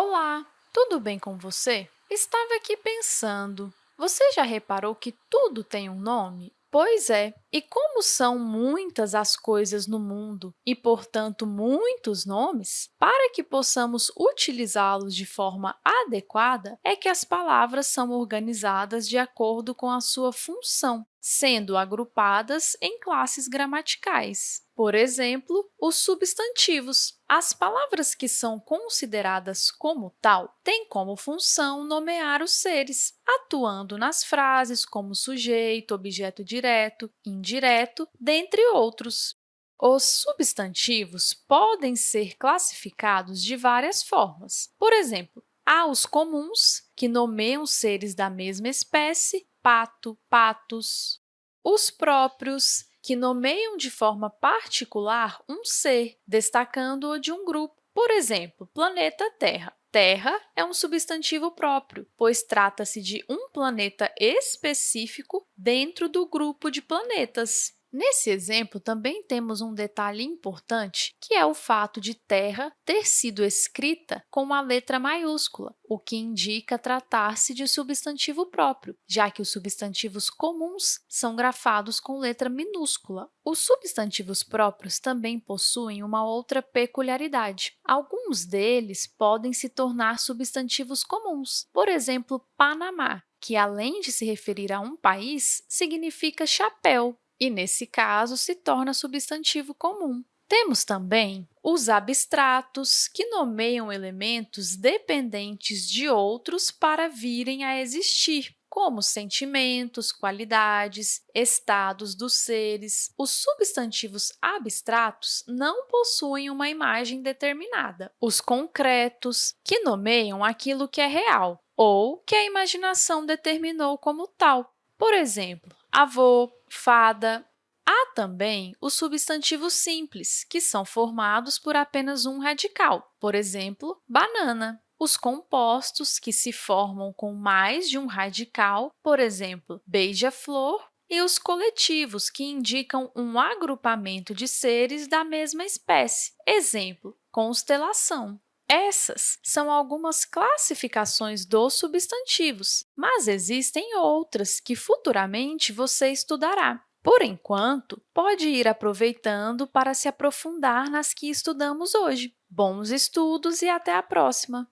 Olá, tudo bem com você? Estava aqui pensando, você já reparou que tudo tem um nome? Pois é, e como são muitas as coisas no mundo e, portanto, muitos nomes, para que possamos utilizá-los de forma adequada, é que as palavras são organizadas de acordo com a sua função, sendo agrupadas em classes gramaticais. Por exemplo, os substantivos. As palavras que são consideradas como tal têm como função nomear os seres, atuando nas frases como sujeito, objeto direto, indireto, dentre outros. Os substantivos podem ser classificados de várias formas. Por exemplo, há os comuns, que nomeiam seres da mesma espécie, pato, patos. Os próprios, que nomeiam de forma particular um ser, destacando-o de um grupo. Por exemplo, planeta Terra. Terra é um substantivo próprio, pois trata-se de um planeta específico dentro do grupo de planetas. Nesse exemplo, também temos um detalhe importante, que é o fato de terra ter sido escrita com a letra maiúscula, o que indica tratar-se de substantivo próprio, já que os substantivos comuns são grafados com letra minúscula. Os substantivos próprios também possuem uma outra peculiaridade. Alguns deles podem se tornar substantivos comuns, por exemplo, Panamá, que, além de se referir a um país, significa chapéu, e, nesse caso, se torna substantivo comum. Temos também os abstratos, que nomeiam elementos dependentes de outros para virem a existir, como sentimentos, qualidades, estados dos seres. Os substantivos abstratos não possuem uma imagem determinada. Os concretos, que nomeiam aquilo que é real ou que a imaginação determinou como tal. Por exemplo, avô, fada. Há também os substantivos simples, que são formados por apenas um radical, por exemplo, banana. Os compostos, que se formam com mais de um radical, por exemplo, beija-flor, e os coletivos, que indicam um agrupamento de seres da mesma espécie, exemplo, constelação. Essas são algumas classificações dos substantivos, mas existem outras que futuramente você estudará. Por enquanto, pode ir aproveitando para se aprofundar nas que estudamos hoje. Bons estudos e até a próxima!